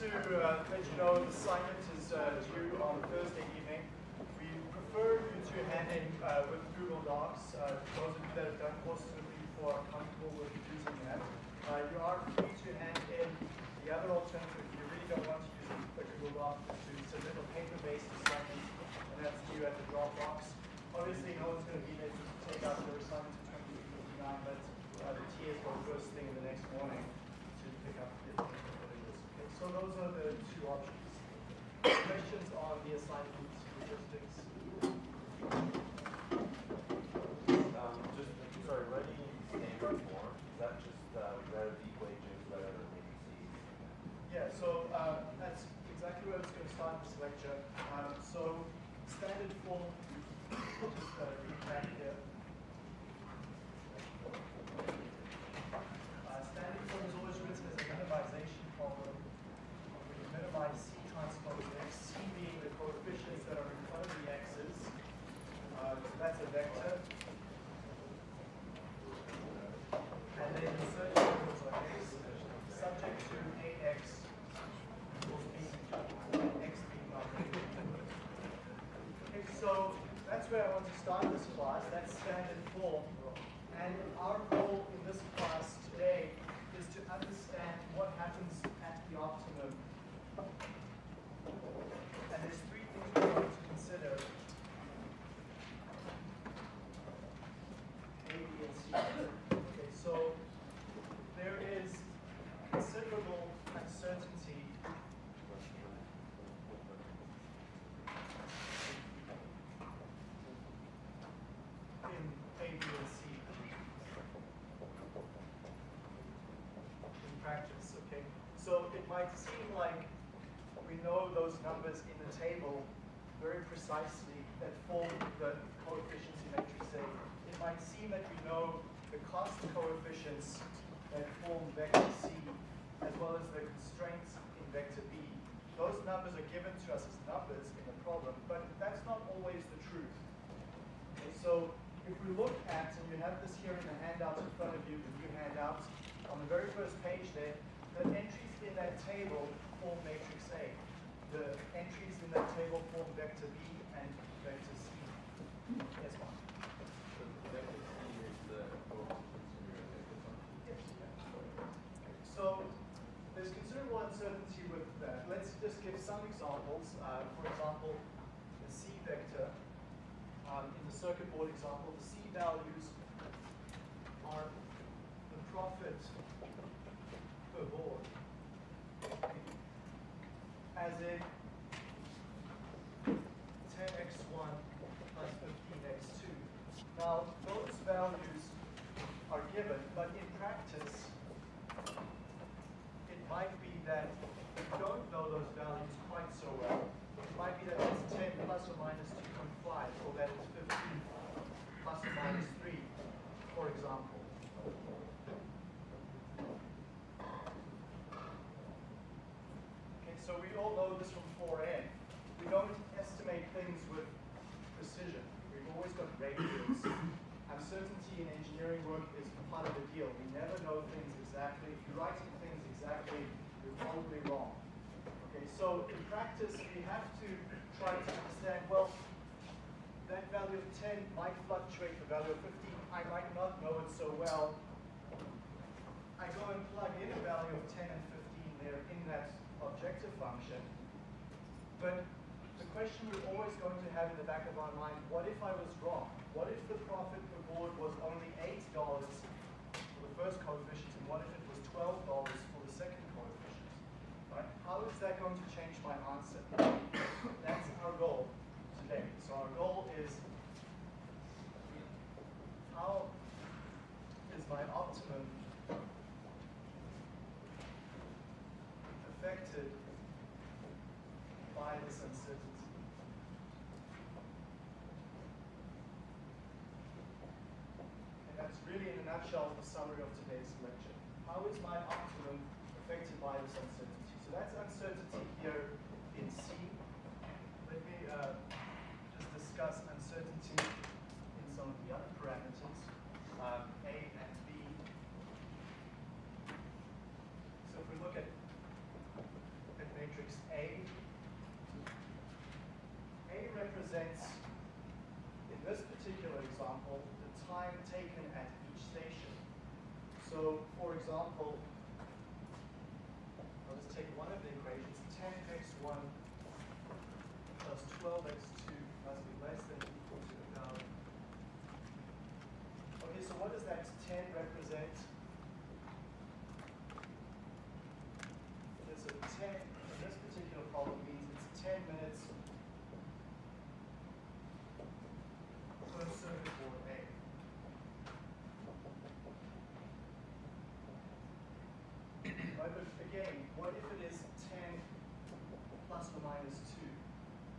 to uh, let you know the assignment is uh, due on Thursday evening. We prefer you to hand in uh, with Google Docs. Uh, those of you that have done courses with me before are comfortable with using that. Uh, you are free to hand in the other alternative if you really don't want to use the Google Doc is to submit a paper-based assignment, and that's due at the Dropbox. Obviously, no one's going to be there to take out their assignment to 2059, but uh, the TAs go first thing in the next morning to pick up the Okay, so those are the two options. Questions on the assignment logistics? Um, just, sorry, writing standard form, is that just, uh, relative wages, whatever, ABCs? Yeah, so uh, that's exactly where I was going to start this lecture. Um, so standard form, just uh, read back here. Uh, standard form is always written as a minimization problem. We minimize C transpose X, C being the coefficients that are in front of the X's. Uh, so that's a vector. And then the search equals like X, subject to AX equals B, X being nothing. Okay, so that's where I want to start this class. That's standard form. And our goal in this class today is to happens at the optimum. And there's three things we want to consider. A, B, and C. Okay, so there is considerable uncertainty in A, B, and C in practice, might seem like we know those numbers in the table very precisely that form the coefficients in matrix A. It might seem that we know the cost coefficients that form vector C, as well as the constraints in vector B. Those numbers are given to us as numbers in the problem, but that's not always the truth. Okay, so if we look at, and you have this here in the handout in front of you, the new handout, on the very first page there, the entries in that table form matrix A. The entries in that table form vector B and vector C. Yes, Mark? So there's considerable uncertainty with that. Let's just give some examples. Uh, for example, the C vector. Um, in the circuit board example, the C values are the profit per board as in 10x1 plus 15x2. Now, those values are given, but in practice, it might be that you don't know those values quite so well. It might be that it's 10 plus or minus 2.5, or that it's 15 plus or minus 3, for example. Okay, so we all know this from 4N. We don't estimate things with precision. Uncertainty in engineering work is part of the deal. We never know things exactly. If you're writing things exactly, you're probably wrong. Okay, so in practice, we have to try to understand, well, that value of 10 might fluctuate, the value of 15, I might not know it so well. I go and plug in a value of 10 and 15 there in that objective function. But question we're always going to have in the back of our mind, what if I was wrong? What if the profit per board was only $8 for the first coefficient, and what if it was $12 for the second coefficient? Right? How is that going to change my answer? That's our goal today. So our goal is how is my optimum that's really in a nutshell the summary of today's lecture. How is my optimum affected by this uncertainty? So that's uncertainty here in C. Let me uh, just discuss uncertainty in some of the other parameters, um, A and B. So if we look at, at matrix A, A represents So, for example, I'll just take one of the equations, 10x1 plus 12x2 must be less than or equal to 1,000. Okay, so what does that 10 represent? Okay, so 10, in this particular problem means it's 10 minutes per circuit board A. Again, what if it is 10 plus or minus 2?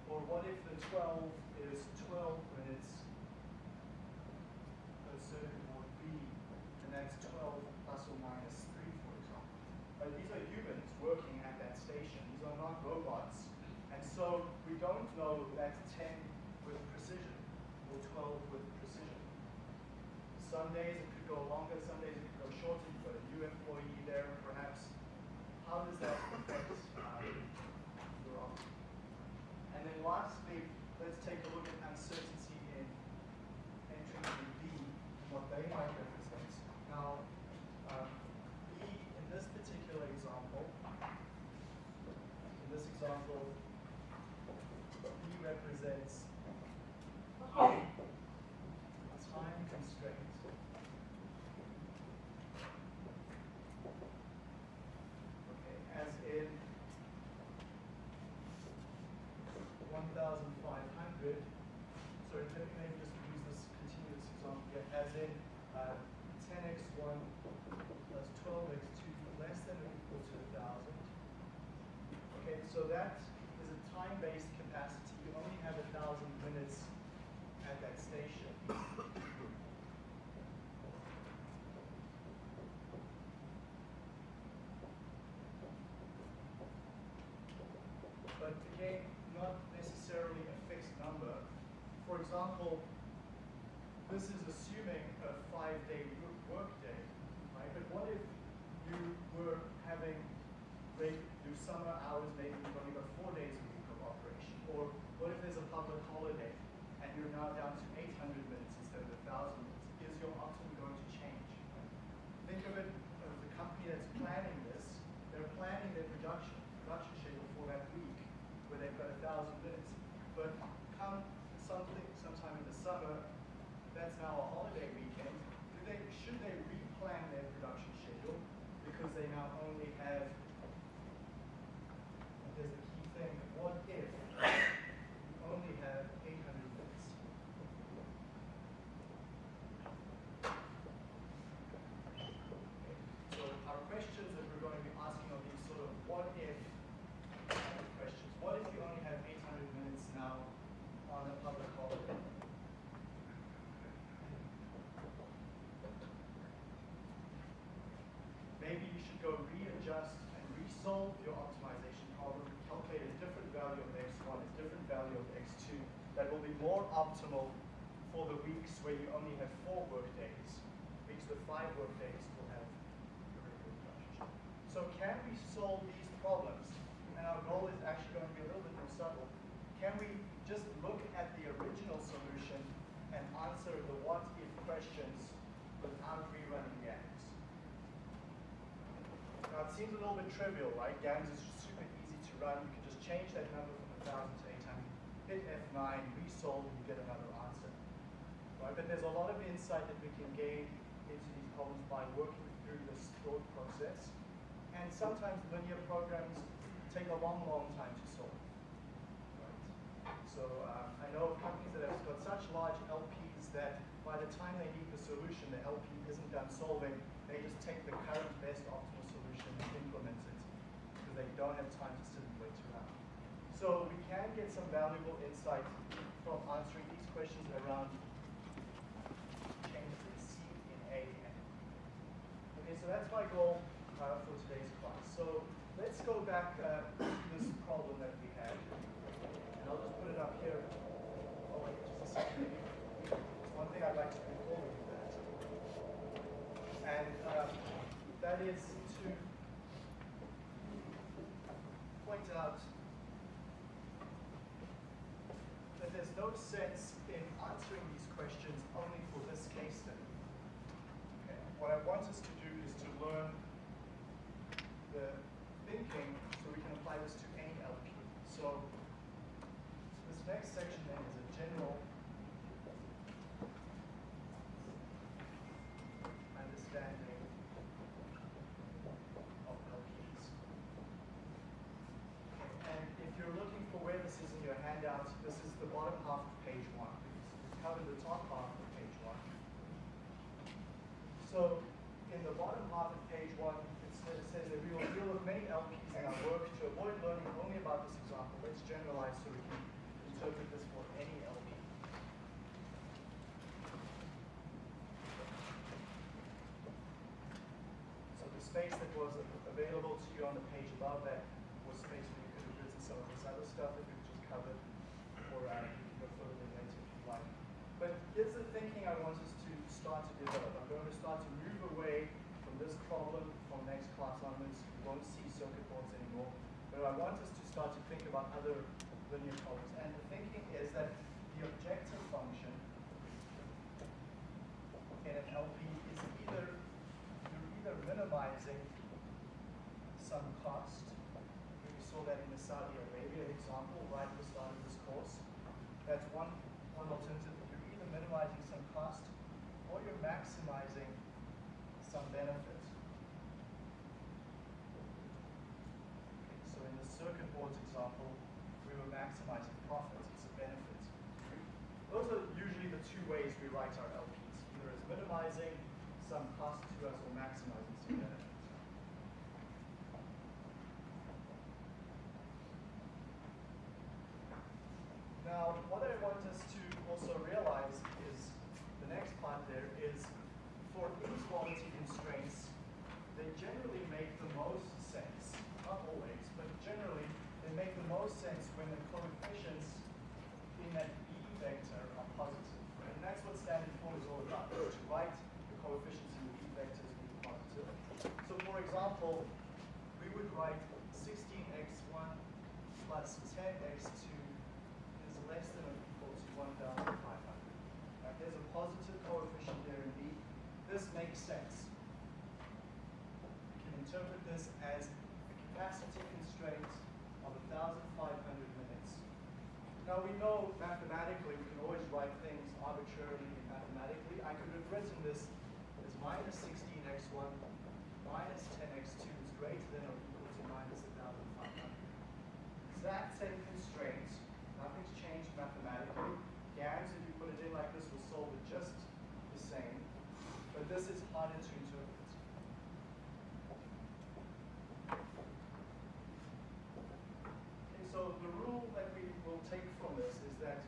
Or what if the 12 is 12 minutes per circuit board B, and that's 12 plus or minus 3, for example? But these are humans working at that station. These are not robots. And so we don't know that 10 with precision or 12 with precision. Some days it could go longer, some days it could go shorter. Got a new employee. How does that affect um, your offer? And then lastly, let's take a look at uncertainty in entering in B, what they might represent. Now, um, B, in this particular example, in this example, B represents a time constraint. Okay, as in one thousand hundred, sorry, let me maybe just use this continuous example here, as in uh, ten x one plus twelve x two less than or equal to thousand. Okay, so that is a time-based capacity, you only have a thousand minutes at that station. but again, not necessarily a fixed number. For example, this is assuming a five-day wo- workday, right? But what if you were having your summer hours, maybe you've only got four days a week of operation? Or what if there's a public holiday and you're now down to 800 minutes instead of 1,000 minutes? Is your optimum going to change? Think of it as the company that's planning this, they're planning their production, production schedule for that week where they've got a thousand minutes. But come something, sometime in the summer, that's now a holiday weekend, they, should they replan their production schedule because they now only have, and there's the key thing, what if you only have eight hundred minutes? So our questions that we're going to be asking are these sort of what if kind of questions. What if you only have 800 minutes now on a public holiday? Maybe you should go readjust and resolve your optimization problem, calculate a different value of x1, a different value of x2 that will be more optimal for the weeks where you only have four work days. Weeks with five work days will have a regular production. So can we solve these problems? And our goal is actually going to be a little bit more subtle. Can we just look at the original solution and answer the what if questions without rerunning GAMS? Now it seems a little bit trivial, right? GAMS is super easy to run. You can just change that number from 1,000 to 800, hit F9, resolve, and you get another answer. Right? But there's a lot of insight that we can gain into these problems by working through this thought process. And sometimes linear programs take a long, long time to solve. Right? So um, I know of companies that have got such large LPs that by the time they need the solution, the LP isn't done solving. They just take the current best optimal solution and implement it because they don't have time to sit and wait around. So we can get some valuable insight from answering these questions around changes in C in A and B. Okay, so that's my goal uh, for today's class. So let's go back uh, to this problem that we had. And I'll just put it up here. Oh, wait, just a second. There's one thing I'd like to bring forward with that. And uh, that is to point out that there's no sense in answering these questions only for this case study. Okay. What I want us to do is to learn the thinking so we can apply this to any LP. So this next section then is a general understanding of LPs. And if you're looking for where this is in your handout, this is the bottom half of page one. We've covered the top half of page one. So in the bottom half of page one, it says, it says that we will deal with many LPs in our work to avoid learning only about this example. Let's generalize so we can interpret this for any LP. So the space that was available to you on the page above that was space where you could have written some of this other stuff that we've just covered, or uh, you can go further later if you like. But here's the thinking I want us to start to develop. I'm going to start to move away from this problem from next class onwards. We won't see circuit boards anymore. But I want us to start to think about other linear problems. And the thinking is that the objective function in an LP is either you're either minimizing some cost. We saw that in the Saudi Arabia example right at the start of this course. That's one, one alternative. You're either minimizing some cost or you're maximizing some benefit. Okay, so in the circuit boards example, we were maximizing profit. It's a benefit. Those are usually the two ways we write our LPs, either as minimizing some cost to us or maximizing some benefit. Now, what I want us to also realize is the next part there is for inequality constraints, they generally make the most sense, not always, but generally they make the most sense when the coefficients in that B vector are positive. And that's what standard form is all about, is to write the coefficients in the B vectors being positive. So for example, we would write 16x1 plus 10x2 is less than or equal to 1,500. Right, there's a positive coefficient there in B. This makes sense. We can interpret this as a capacity constraint of 1,500 minutes. Now we know mathematically we can always write things arbitrarily and mathematically. I could have written this as minus 16x1 minus 10x2 is greater than or equal to minus 1,500. Exact same constraints, nothing's changed mathematically. GAMS, if you put it in like this, will solve it just the same. But this is harder to interpret. Okay, so the rule that we will take from this is that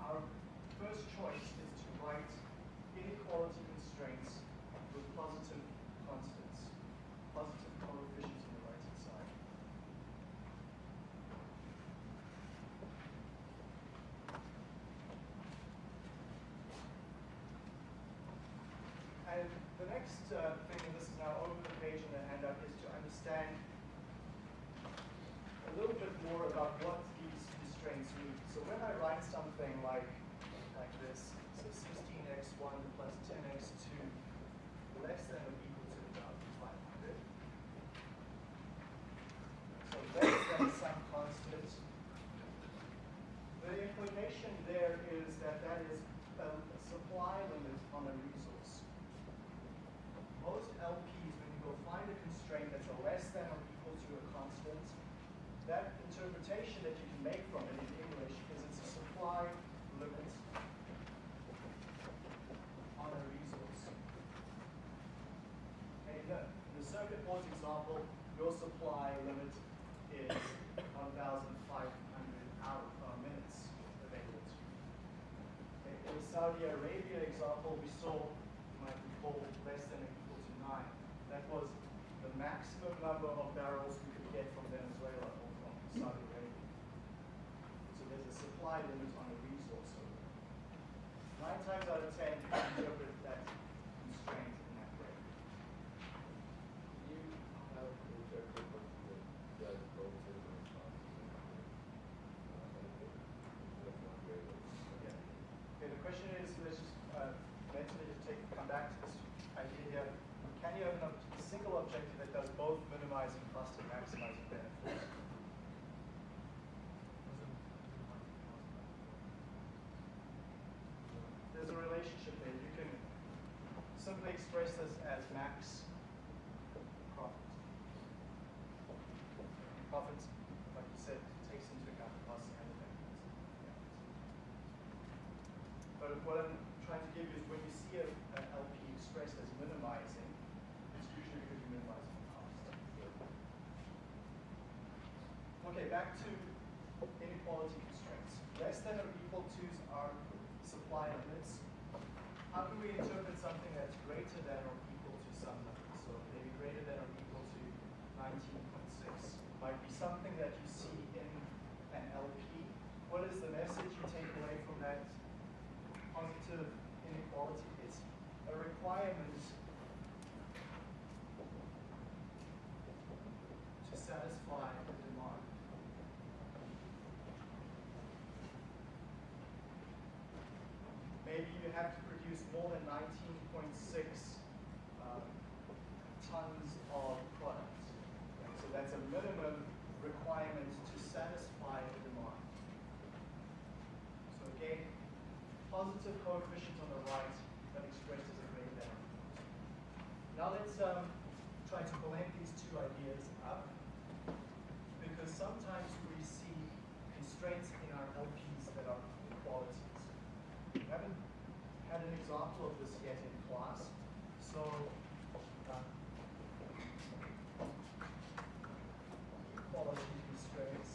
our first choice is to write inequality constraints with positive constants, positive coefficients on the right hand side. And the next uh, thing, and this is now over the page in the handout, is to understand a little bit more about what these constraints mean. So when I write something like, like this, so 16x1 plus 10x2 less than or equal to 1,500. So less than some constant. The implication there is that that is a, supply limit on a resource. Most LPs, when you go find a constraint that's a less than or equal to a constant, that interpretation that you can make from it in English is it's a supply limit on a resource. Okay, in the, in the circuit boards example, your supply limit is 1,500 hour uh, minutes available to you. Okay, in the Saudi Arabia example, we saw, you might recall, less than or equal to nine. That was the maximum number of barrels we could get from Venezuela or from Saudi Arabia. So there's a supply limit on a resource over there. Nine times out of ten, you can interpret that constraint in that way. You have interpreted what the judge goes in response to. That's not very good. objective that does both minimizing cost and maximizing benefits. There's a relationship there. You can simply express this as max profit. Profit, like you said, takes into account the costs and the benefits. But what I'm trying to give you is when you see a, an LP expressed as minimizing, it's usually because you're minimizing the cost. Okay, back to inequality constraints. Less than or equal to's are supply limits. How can we interpret something that's greater than or equal to some number? So maybe greater than or equal to 19.6 might be something that you see in an LP. What is the message you take away from that positive inequality? It's a requirement to satisfy the demand. Maybe you have to produce more than 19.6 um, tons of product. So that's a minimum requirement to satisfy the demand. So again, positive coefficient on the right, but expressed as a greater than or equal to. Now let's um, try to blend these two ideas up because sometimes we see constraints in our LPs that are inequalities. We haven't had an example of this yet in class, so uh, equality constraints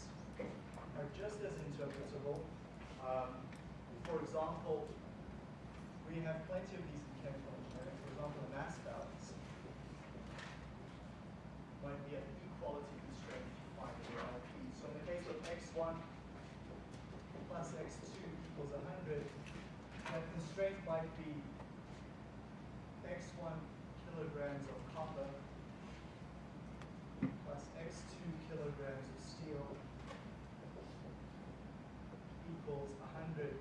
are just as interpretable. Um, for example, we have plenty of these in chemical engineering. For example, the mass balance might be an equality constraint if you find LP. So in the case of x1 plus x2 equals 100, that constraint might be x1 kilograms of copper plus x2 kilograms of steel equals 100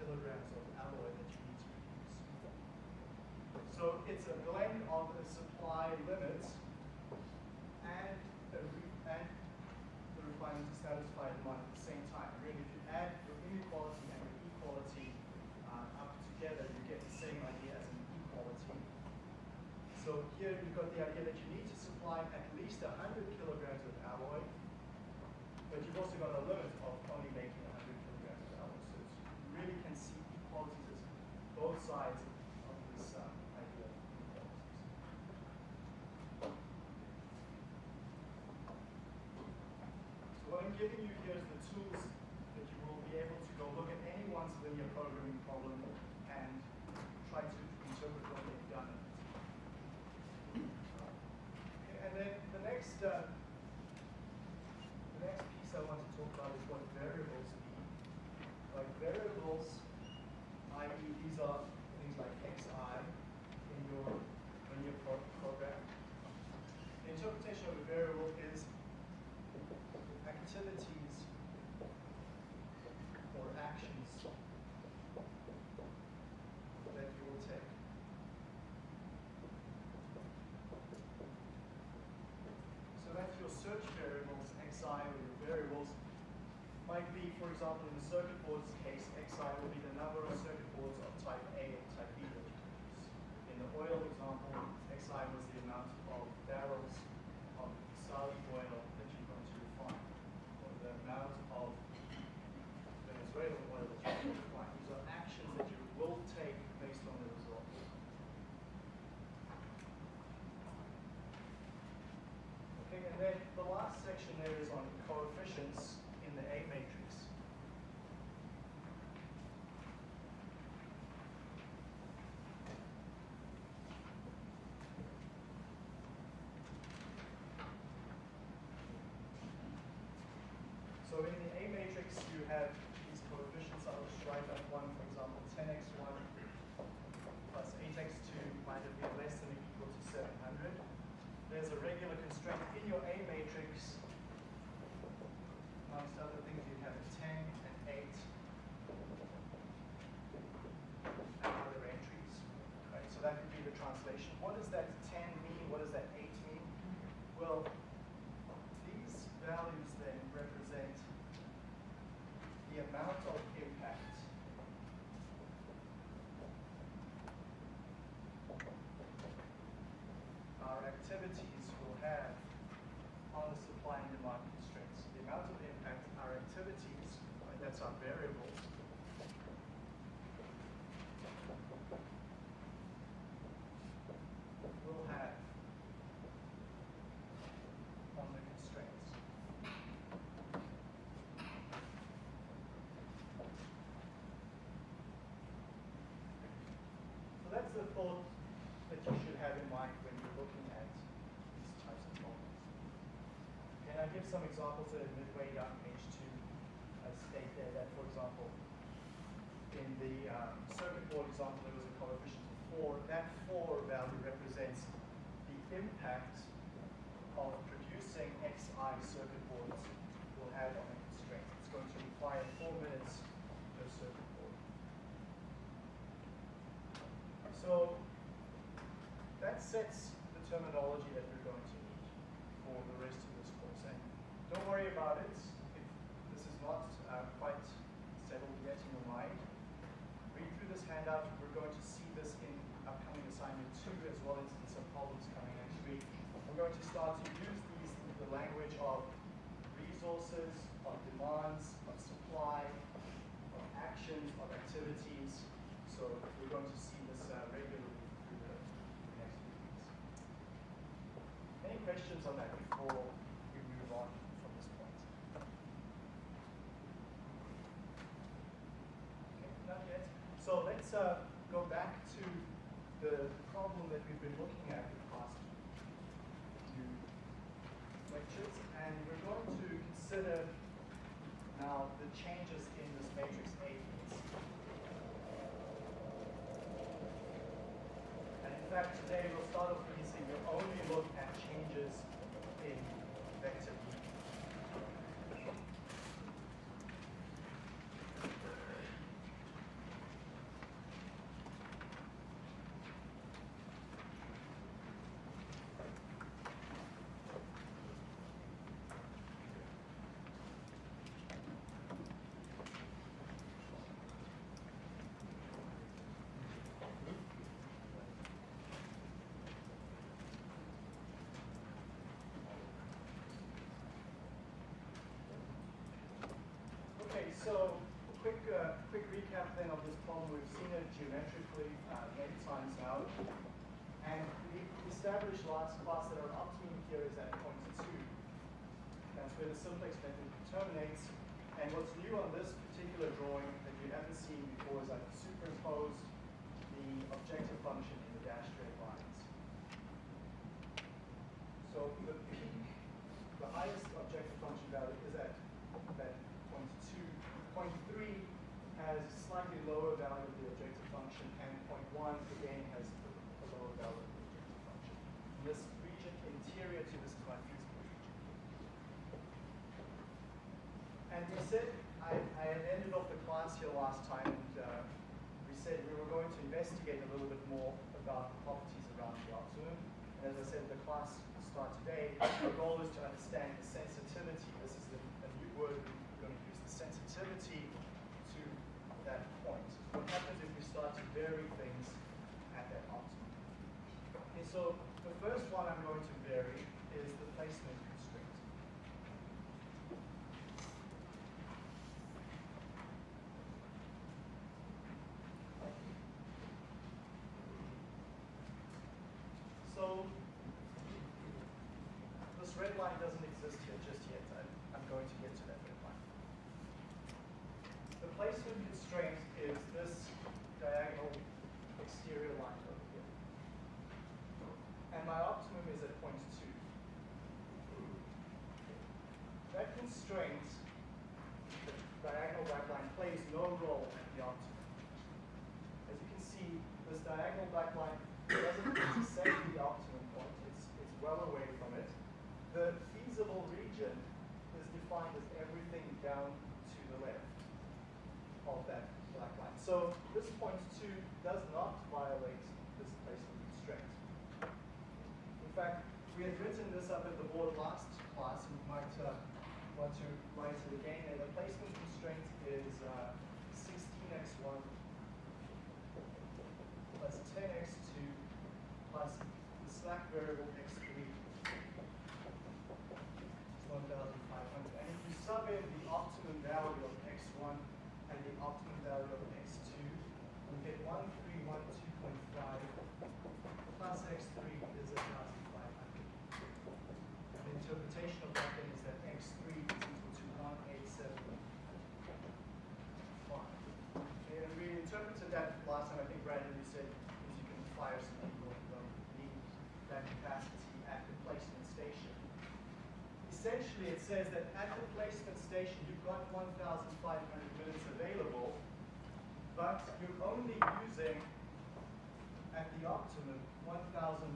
kilograms of alloy that you need to produce. So it's a blend of the supply limits and the, re- and the requirement to satisfy demand at the same time. Really, if you add your inequality and your equality uh, up together, you get the same idea as an equality. So here you've got the idea that you need to supply at least 100 kilograms of alloy, but you've also got a limit of only making 100 kilograms of alloy. So it's, you really can see equalities as both sides of this um, idea of inequalities. So what I'm giving you here is the tools that you will be able to go look at anyone's linear programming problem and try to interpret what they've done. Okay, and then the next, uh, the next piece I want to talk about is what variables mean. Like variables, i.e. these are things like xi in your linear pro- program. The interpretation of a variable is activities or actions that you will take. So that's your search variables, xi, or your variables might be, for example, in the circuit board's case, xi will be the number of circuit boards of type A and type B. In the oil example, xi was the amount of barrels of Saudi oil that you're going to refine, or the amount of Venezuelan oil that you're going to refine. These are actions that you will take based on the results. Okay, and then the last section there is on coefficients in the A matrix. So in the A matrix, you have these coefficients. I'll just write up one, for example, 10x1 plus 8x2 might have been less than or equal to 700. There's a regular constraint in your A matrix. Amongst other things, you have a 10 and 8 and other entries. Right? So that would be the translation. What does that 10 mean? What does that 8 mean? Well, these values then represent the amount of impact our activities will have on the supply and demand constraints. The amount of impact our activities, right, that's our variable, will have on the constraints. So that's the thought that you should have in mind when you're looking at these types of problems. Can I give some examples that midway down page two? I state there that, for example, in the um, circuit board example, there was a coefficient of four. That four value represents the impact of producing XI circuit boards will have on a constraint. It's going to require four minutes per circuit board. So that sets the terminology that we're going to need for the rest of this course. And don't worry about it if this is not uh, quite settled yet in your mind. Read through this handout. We're going to see this in upcoming assignment two as well as in some problems coming next week. We're going to start to use these in the language of resources, of demands, of supply, of actions, of activities. So we're going to see this uh, regularly through the, the next few weeks. Any questions on that before we move on from this point? Okay, not yet. So let's uh, go back to the problem that we've been looking at in the past few lectures, and we're going to consider now the changes in this matrix A. And in fact, today we'll start off with saying we'll only look at changes in vector B. So a quick, uh, quick recap then of this problem. We've seen it geometrically uh, many times now. And we established last class that our optimum here is at point two. That's where the simplex method terminates. And what's new on this particular drawing that you haven't seen before is I've superimposed the objective function in the dashed red lines. So the peak, the highest objective function value is at that point two. Point three has slightly lower value of the objective function, and one again has a, lower value of the objective function. And this region interior to this feasible region. And we said, I, I had ended off the class here last time, and uh, we said we were going to investigate a little bit more about the properties around the optimum. And as I said, the class will start today. Our goal is to understand the sensitivity. This is a, a new word we're going to use, the sensitivity to that point. What happens if we start to vary things at that optimum? Okay, so the first one I'm going to vary is the placement constraint. So this red line doesn't exist here just yet. I, I'm going to get to that red line. The placement constraint is this diagonal exterior line over here. And my optimum is at point two. That constraint, the diagonal black line, plays no role at the optimum. As you can see, this diagonal black line doesn't intersect the optimum point. It's, it's well away from it. The feasible region defined as everything down to the left of that black line. So this point two does not violate this placement constraint. In fact, we we had written this up at the board last class, and we might uh, want to write it again. And the placement constraint is uh, 16x1 plus 10x2 plus the slack variable x3 is 1,500. And if you sub in the optimum value of x1 and the optimum value of x2, we get 1312.5 plus x3 is 1,500. And the interpretation of that then is that x3 is equal to 1875. And we interpreted that last time, I think Brandon, you said, is you can fire some people who don't need that capacity at the placement station. Essentially, it says that at the placement station, you've got 1,500 minutes available, but you're only using, at the optimum, 1,312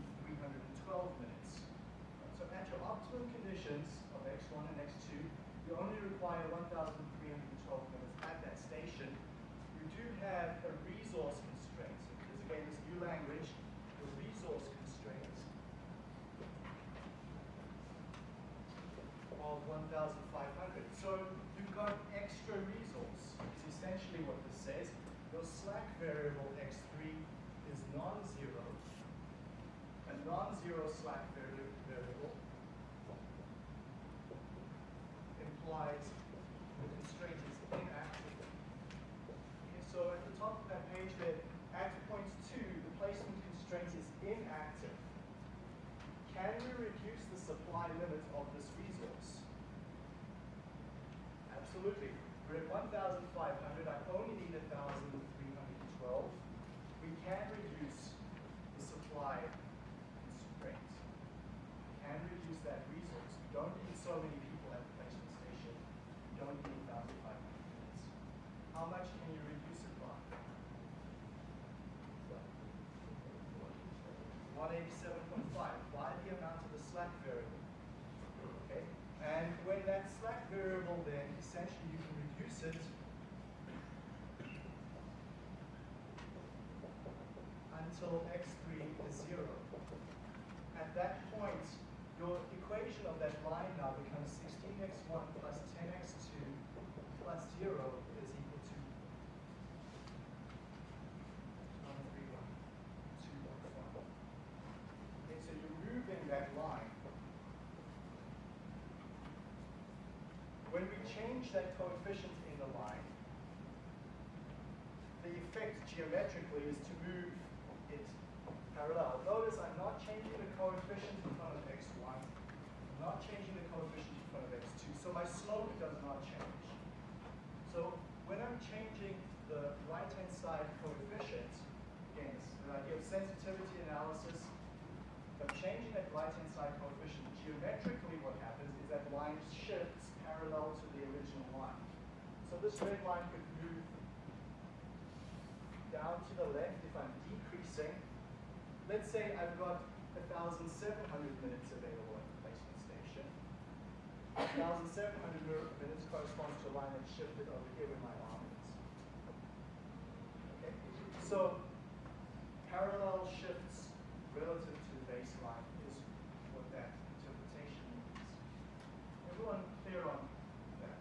minutes. So at your optimum conditions of x1 and x2, you only require 1,312 minutes at that station. You do have a resource constraint. So because again, this new language, the resource constraint of 1,500. So you've got extra resource. Is essentially what this says. Your slack variable x3 is non-zero. A non-zero slack vari- variable implies the constraint is inactive. Okay, so at the top of that page there, at point two, the placement constraint is inactive. Can we reduce the supply limit of this resource? Absolutely. We're at 1,500. I only need 1,312. We can reduce the supply constraint. We can reduce that resource. We don't need so many people at the placement station. We don't need 1,500 minutes. How much can you reduce it by? 187.5 by the amount of the slack variable. Okay? And when that slack variable then, essentially you can reduce it until x3 is 0. At that point, your equation of that line now becomes 16x1 plus 10x2 plus 0 is equal to 131, 215. Okay, so you're moving that line. When we change that coefficient in the line, the effect geometrically is to move it parallel. Notice I'm not changing the coefficient in front of x1. I'm not changing the coefficient in front of x2. So my slope does not change. So when I'm changing the right-hand side coefficient, again, it's the idea of sensitivity analysis, if I'm changing that right-hand side coefficient, geometrically what happens is that line shifts parallel to the original line. So this red line could move down to the left if I'm decreasing. Let's say I've got 1,700 minutes available at the placement station. 1,700 minutes corresponds to a line that shifted over here with my arm is. Okay? So parallel shifts relative to the baseline is what that interpretation means. Everyone clear on that?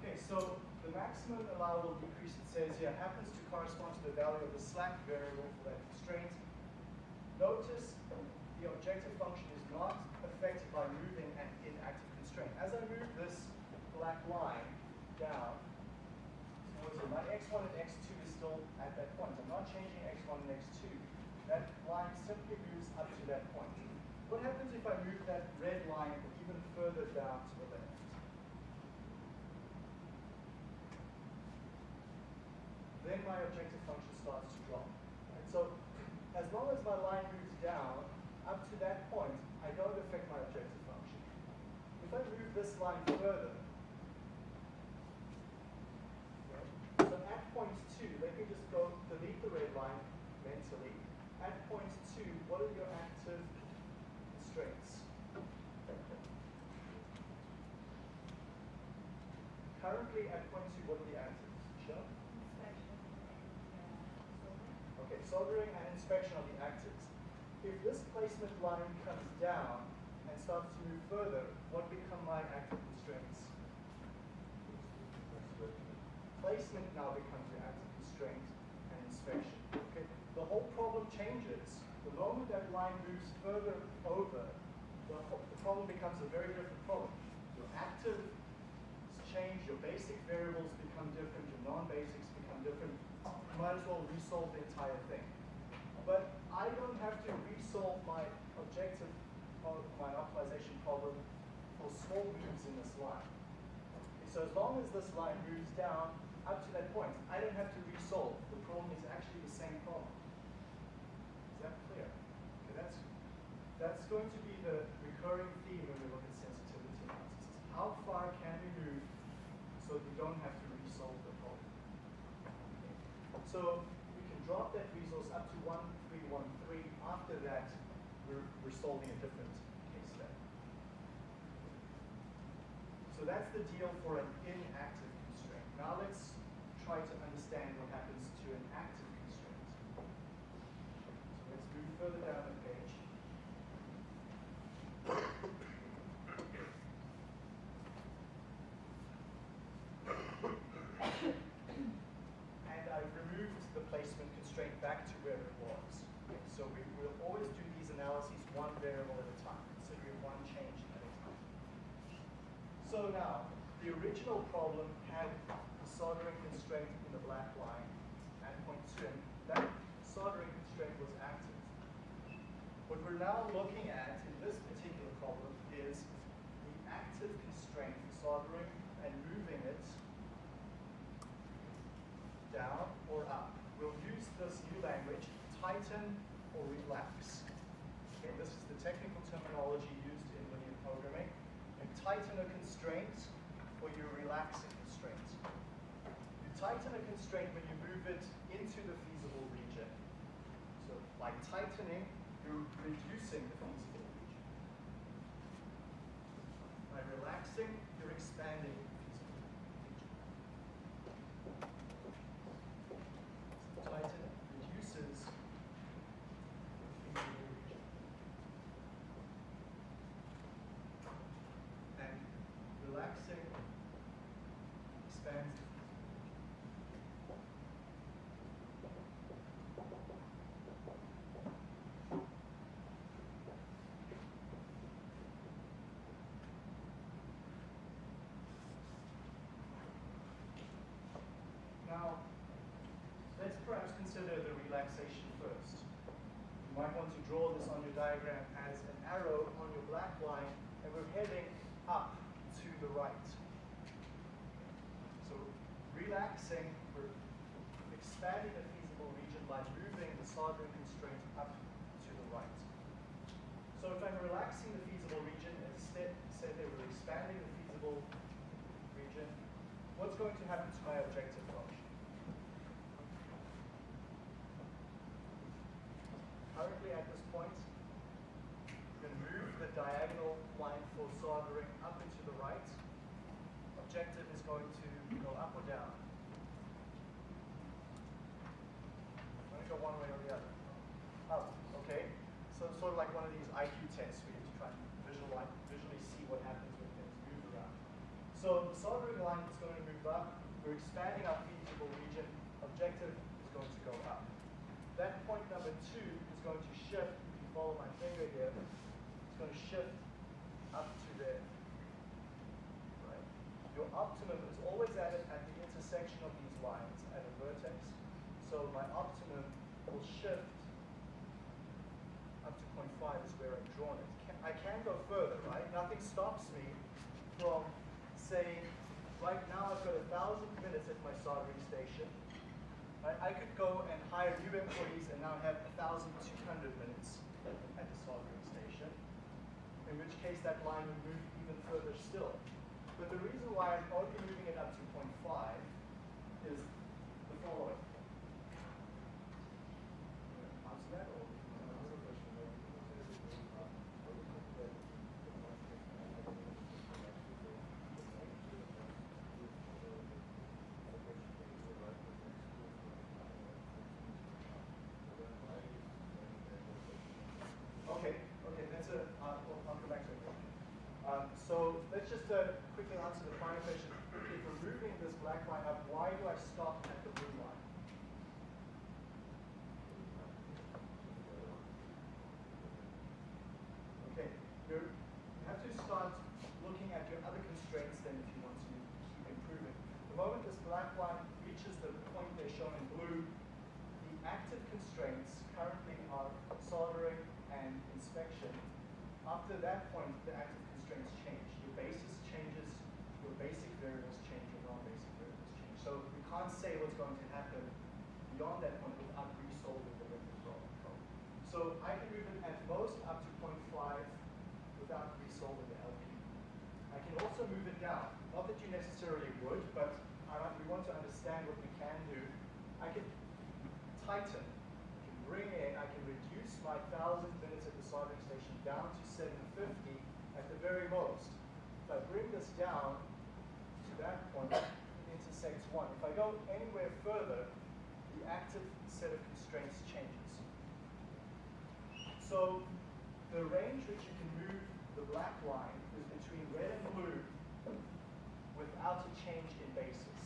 Okay, so the maximum allowable decrease, it says here, happens to correspond to the value of the slack variable for that constraint. Notice the objective function is not affected by moving an inactive constraint. As I move this black line down, it, my x1 and x2 is still at that point. I'm not changing x1 and x2. That line simply moves up to that point. What happens if I move that red line even further down to the left? My objective function starts to drop. Right? So as long as my line moves down up to that point, I don't affect my objective function. If I move this line further, right, so at point two, let me just go delete the red line mentally. At point two, what are your active constraints? Currently at point two, what are the actives? Sure. Okay, soldering and inspection are the actives. If this placement line comes down and starts to move further, what become my active constraints? Placement now becomes your active constraint and inspection. Okay? The whole problem changes. The moment that line moves further over, the, the problem becomes a very different problem. Your active change, your basic variables become different, your non-basics become different. You might as well resolve the entire thing. But I don't have to resolve my objective, of my optimization problem for small moves in this line. Okay, so as long as this line moves down up to that point, I don't have to resolve. The problem is actually the same problem. Is that clear? Okay, that's that's going to be the recurring theme when we look at sensitivity analysis. How far can we move so that we don't have to resolve the problem? So we can drop that resource up to 1313. After that, we're, we're solving a different case study. So that's the deal for an inactive constraint. Now let's try to understand what happens to an active constraint. So let's move further down the page. and I've removed the placement constraint back to where it was. Okay, So we will always do these analyses one variable at a time, considering one change at a time. So now, the original problem had the soldering constraint in the black line at point two, and that soldering constraint was active. What we're now looking at in this particular problem is the active constraint for soldering and moving it down or up. We'll use this new language, tighten or relax. Okay, this is the technical terminology used in linear programming. You tighten a or you relax a constraint. You tighten a constraint when you move it into the feasible region. So by tightening, you're reducing the feasible region. By relaxing, you're expanding the feasible region. Tighten reduces the feasible region. And relaxing expands the feasible region. Now, let's perhaps consider the relaxation first. You might want to draw this on your diagram as an arrow on your black line, and we're heading up to the right. So relaxing, we're expanding the feasible region by moving the soldering constraint up to the right. So if I'm relaxing the feasible region, as instead said they were expanding the feasible region, what's going to happen to my objective function? Currently at this point, you can move the diagonal line for soldering up and to the right. Objective is going to go up or down. I'm going to go one way or the other. Up, okay? So sort of like one of these IQ tests where you have to try and visualize, visually see what happens when things move around. So the soldering line is going to move up. We're expanding our feasible region. Objective is going to go up. That point number two is going to shift. If you follow my finger here, it's going to shift up to there. Optimum is always at, it, at the intersection of these lines at a vertex. So my optimum will shift up to 0.5 is where I've drawn it. Can, I can go further, right? Nothing stops me from saying, right now I've got a thousand minutes at my soldering station. Right? I could go and hire new employees and now have 1,200 minutes at the soldering station, in which case that line would move even further still. But the reason why I'm only moving it up to 0.5 is the following. Okay, okay, that's a. Uh, I'll come back to it. Um, so let's just uh, quickly answer the final question. If removing this black line up, why do I stop at the blue line? Okay, you're, you have to start looking at your other constraints then if you want to keep improving. The moment this black line reaches the point they're shown in blue, the active constraints currently are soldering and inspection. After that point, the active constraints change. Your basis changes, your basic variables change, your non-basic variables change. So we going to happen beyond that point without resolving the linear problem. So I can it at most up to 0.5 without resolving the LP. I can also move it down. Not that you necessarily would, but we want to understand what we can do. I can tighten, I can bring in, I can reduce my 1,000 minutes at the soldering station down to 750 at the very most. If I bring this down to that point, intersects one. If I go anywhere further, the active set of constraints changes. So the range which you can move the black line is between red and blue without a change in basis.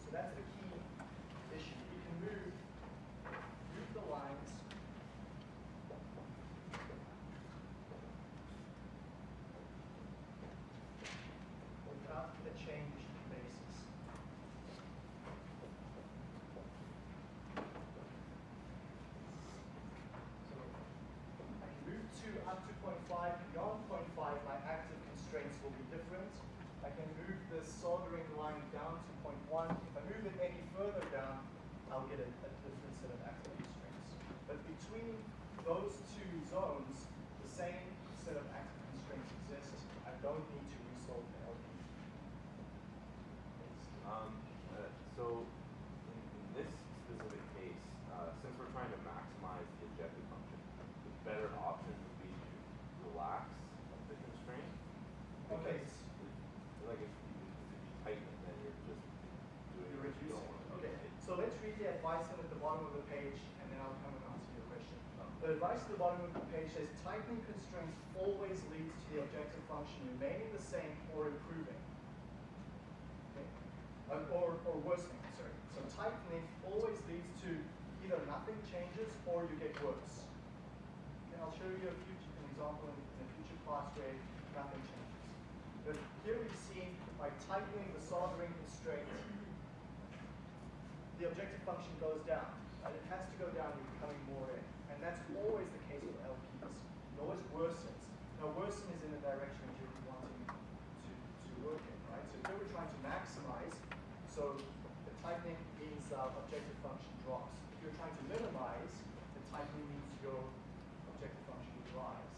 So that's the key issue. You can move, move the lines without a change in basis. So I can move to up to 0.5. Beyond 0.5, my active constraints will be different. I can move the soldering line down to 0.1. If I move it any further down, I'll get a, a different set of active constraints. But between those two zones, the same set of active constraints exist. I don't need to resolve the LP. Um, uh, so in, in this specific case, uh, since we're trying to maximize the objective function, the better option would be to relax the constraint. Okay. Because, it- like if you, if you tighten it, then you're just doing You're what you don't reducing. want to do. Okay, It- so let's read the advice at the bottom of the page, and then I'll come and answer your question. The advice at the bottom of the page says tightening constraints always leads to the objective function remaining the same or improving. Okay? Uh, or, or worsening, sorry. So tightening always leads to either nothing changes or you get worse. Okay, I'll show you a future, an example in, in a future class where nothing changes. But here we see by tightening the soldering constraint, the objective function goes down. And it has to go down, you're becoming more in. And that's always the case with LPs. It always worsens. Now worsen is in the direction that you're wanting to, to work in, right? So here we're trying to maximize, so the tightening means the objective function drops. If you're trying to minimize, the tightening means your objective function will rise.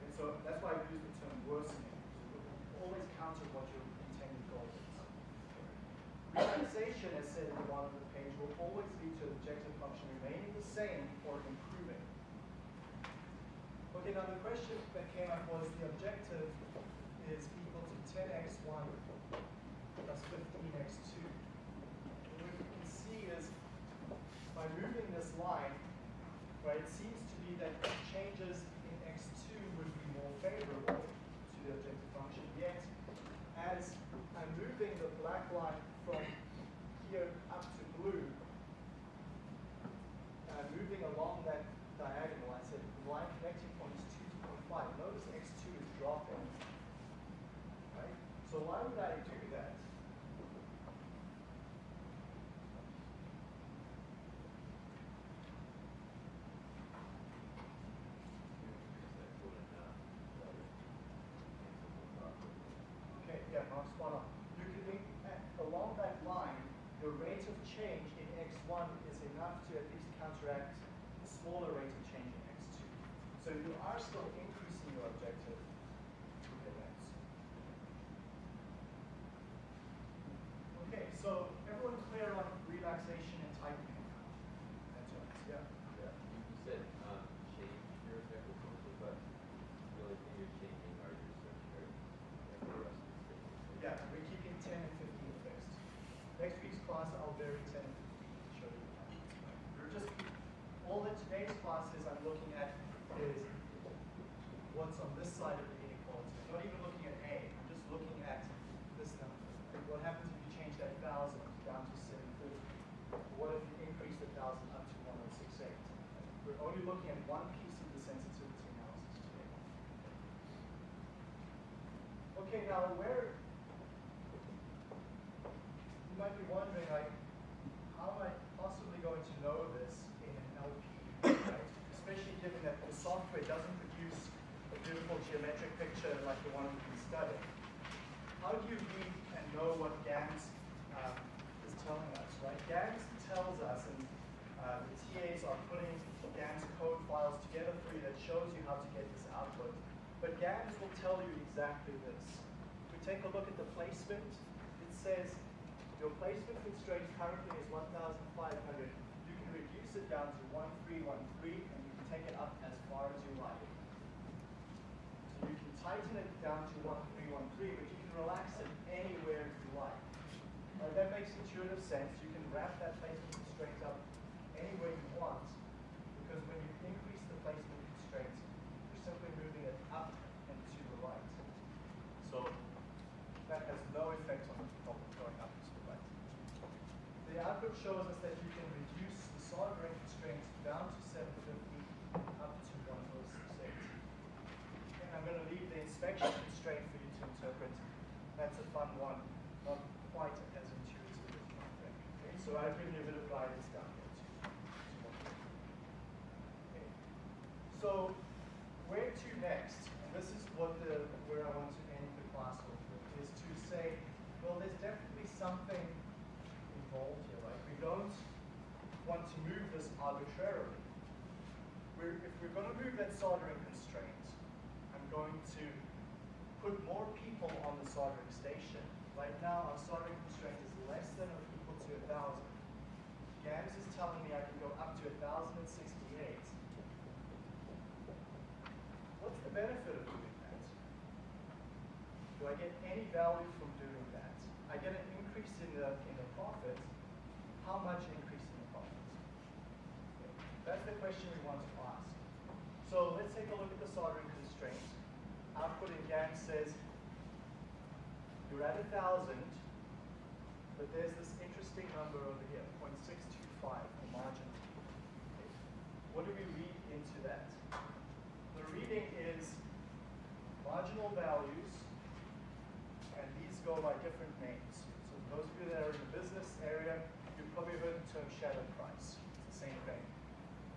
And so that's why we use the term worsening. It always counter what your intended goal is. Relaxation, as said at the bottom of the page, will always lead to an objective function remaining the same or improving. Okay, now the question that came up was the objective is equal to 10x1 plus 15x2. And what you can see is by moving this line, right, it seems to be that changes in x2 would be more favorable to the objective function, yet as I'm moving the black line from here up to blue, uh, moving along that diagonal, I said the line connecting point is 2 to 0.5. Notice x2 is dropping. Right? So why would I do that? Okay, yeah, Mark, spot on. You can think, along that line, the rate of change in x1 is enough to at least counteract the smaller rate of change in x2. So you are still increasing your objective with x. Okay, so everyone clear on relaxation and tightening? That's right, yeah. Yeah, you, you said, um, change your objective function, but the only thing you're changing are your secondary, like the rest of the statements. Yeah, we're keeping 10 and 15 fixed. Next week's class, I'll vary 10 and 15 to show you how. We're just, all that today's classes I'm looking at is what's on this side of the inequality. I'm not even looking at A, I'm just looking at this number. Like what happens if you change that thousand down to seven fifty? What if you increase the thousand up to one oh six eight? We're only looking at one piece of the sensitivity analysis today. Okay, now where, you might be wondering, like, how am I possibly going to know this in an LP, right? Especially given that the software doesn't produce a beautiful geometric picture like the one we've been studying. How do you read and know what GAMS um, is telling us, right? GAMS tells us, and uh, the TAs are putting GAMS code files together for you that shows you how to get this output. But GAMS will tell you exactly this. Take a look at the placement, it says your placement constraint currently is 1,500. You can reduce it down to 1313 and you can take it up as far as you like. So you can tighten it down to 1313, but you can relax it anywhere you like. Now that makes intuitive sense. You can wrap that placement constraint up any way you want, because when you increase the placement constraint, you're simply moving it up and to the right. So that has no effect on the problem going up and to the right. The output shows us that you can reduce the soldering constraint down to 750 up to 1068. And I'm going to leave the inspection constraint for you to interpret. That's a fun one, not quite as intuitive as you might think. Okay, so you a bit of guidance down here too. Okay. So where to next? And this is what the where I want to end the class with, is to say, well, there's definitely something involved here, right? We don't want to move this arbitrarily. We're, if we're going to move that soldering constraint, I'm going to put more people on the soldering station. Right now, our soldering constraint is less than a to 1,000. GAMS is telling me I can go up to 1,068. What's the benefit of doing that? Do I get any value from doing that? I get an increase in the, in the profit. How much increase in the profit? That's the question we want to ask. So let's take a look at the soldering constraint. Output in GAMS says you're at a thousand, but there's this interesting number over here, 0.625, the margin. What do we read into that? The reading is marginal values, and these go by different names. So those of you that are in the business area, you've probably heard the term shadow price. It's the same thing.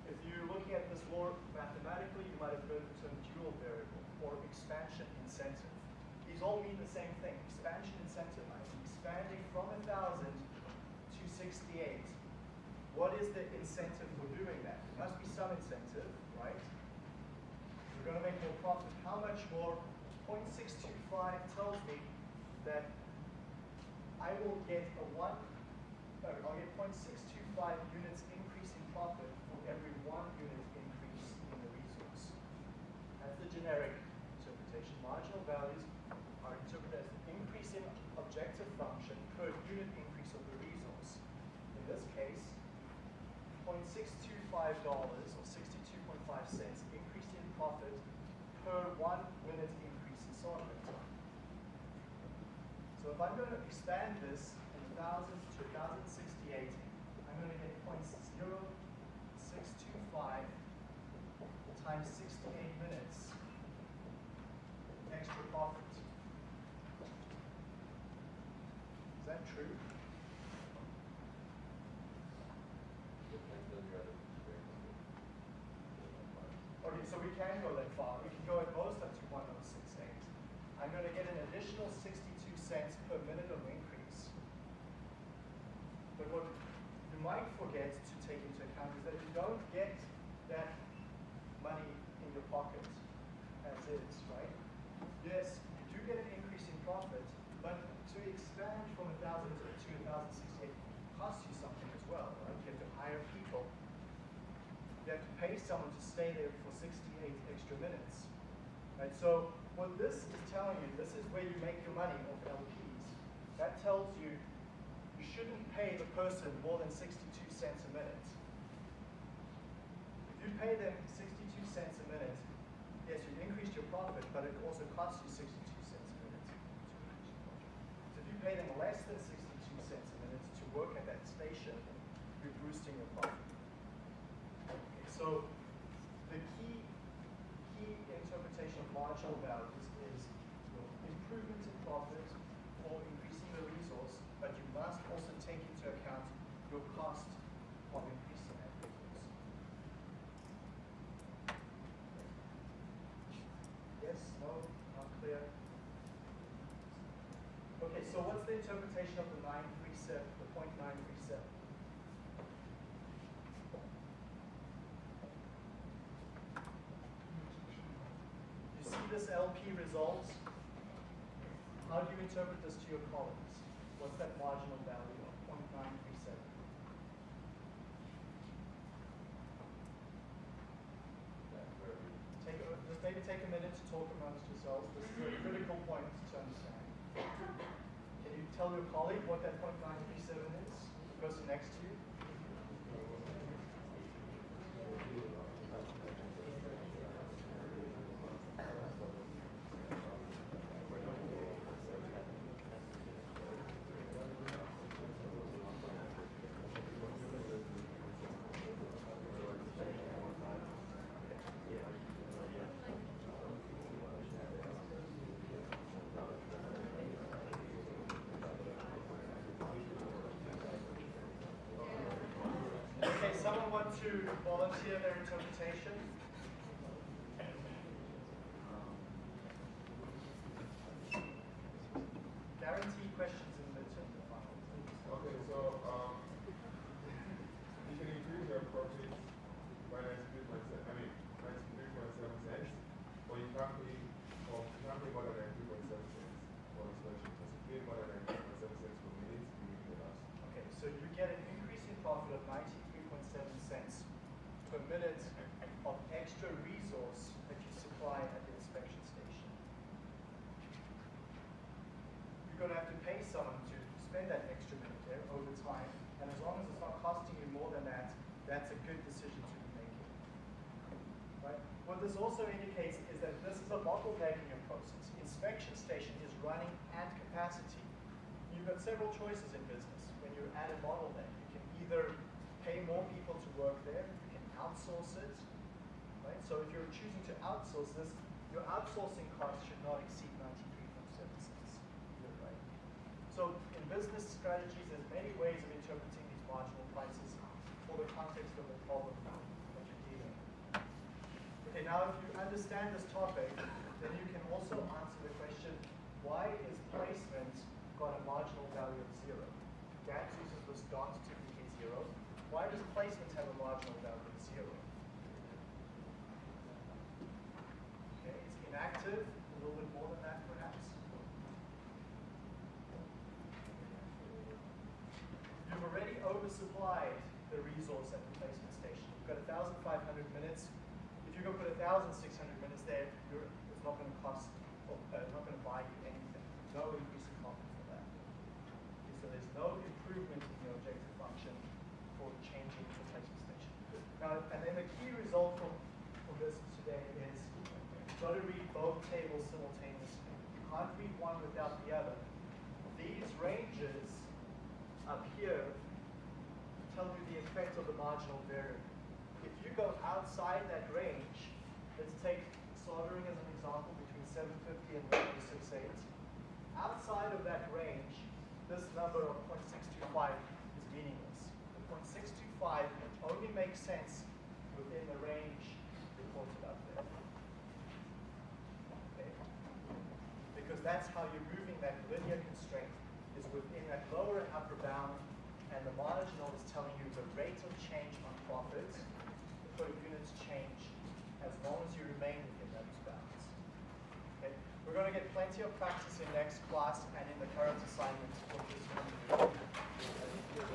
If you're looking at this more mathematically, you might have heard the term dual variable or expansion incentive. These all mean the same thing. Expansion incentive. Expanding from 1,000 to 68. What is the incentive for doing that? There must be some incentive, right? We're going to make more profit. How much more? 0.625 tells me that I will get a one, no, I'll get 0.625 units increase in profit for every one unit increase in the resource. That's the generic interpretation. Marginal values are interpreted as the increase in objective function per unit increase of the resource. In this case, $0.625 or 62.5 cents increase in profit per one minute increase in soldering time. So if I'm going to expand this in thousands to 1068, I'm going to get 0.0625 times 68 minutes extra profit. Is that true? Depends on your other constraints. Okay, so we can go that far. We can go at most up to 1068. I'm going to get an additional 62 cents per minute of increase. But what you might forget to take into account is that you don't get that money in your pocket as is, right? Yes, you do get an increase in profit, but to expand from 1,000 to 1,068 costs you something as well, right? You have to hire people. You have to pay someone to stay there for 68 extra minutes. Right? So what this is telling you, this is where you make your money off LPs. That tells you you shouldn't pay the person more than 62 cents a minute. If you pay them 62 cents a minute, yes, you've increased your profit, but it also costs you sixty-two cents a minute. So if you pay them less than sixty-two cents a minute to work at that station, you're boosting your profit. Okay, so the key, marginal values is your improvement in profit or increasing the resource, but you must also take into account your cost of increasing that resource. Yes, no, not clear? Okay, so what's the interpretation of the nine three seven, the point nine three seven? You see this LP result? How do you interpret this to your colleagues? What's that marginal value of 0.937? Take, a- just maybe take a minute to talk amongst yourselves. This is a critical point to understand. Can you tell your colleague what that 0.937 is? The person next to you? Okay, someone want to volunteer their interpretation? Guarantee questions in the midterm the final. Okay, so, um, you can increase your profit by ninety-three point seven, I mean, ninety-three point seven cents, but you can't pay, or you can't pay more than ninety-three point seven cents for inspection. Because if you pay more than ninety-three point seven cents per minute, you will be lost. Okay, so you get an increase in profit of ninety-three point seven cents per minute of extra resource that you supply at the inspection station. You're gonna have to pay someone to spend that extra minute there over time, and as long as it's not costing you more than that, that's a good decision to be making. Right? What this also indicates is that this is a bottlenecking process. Inspection station is running at capacity. You've got several choices in business. When you're at a bottleneck, you can either pay more people to work there, you can outsource it, right? So if you're choosing to outsource this, your outsourcing cost should not exceed ninety-three point seven cents. Right? So in business strategies, there's many ways of interpreting these marginal prices for the context of the problem that you're dealing with. Okay, now if you understand this topic, then you can also answer the question, why is placement got a marginal value of zero? GAMS uses this dot to indicate zero. Why does placement have a marginal value of zero? Okay, it's inactive, a little bit more than that perhaps. You've already oversupplied the resource at the placement station. You've got 1,500 minutes. If you go put 1,600 minutes there, you're, it's not going to cost, or, uh, not going to buy you anything. No increase in profit for that. Okay, so there's no improvement in the objective function for changing the placement station. Now, and then the key result from, from this today is you've got to read both tables simultaneously. You can't read one without the other. These ranges up here tell you the effect of the marginal variable. If you go outside that range, take soldering as an example between 750 and 168. Outside of that range, this number of 0.625 is meaningless. The 0.625 only makes sense within the range reported up there. Okay? Because that's how you're moving that linear constraint is within that lower and upper bound, and the marginal is telling you the rate of change on profits per units change as long as you remain within those bounds. Okay? We're going to get plenty of practice in next class and in the current assignments for this one.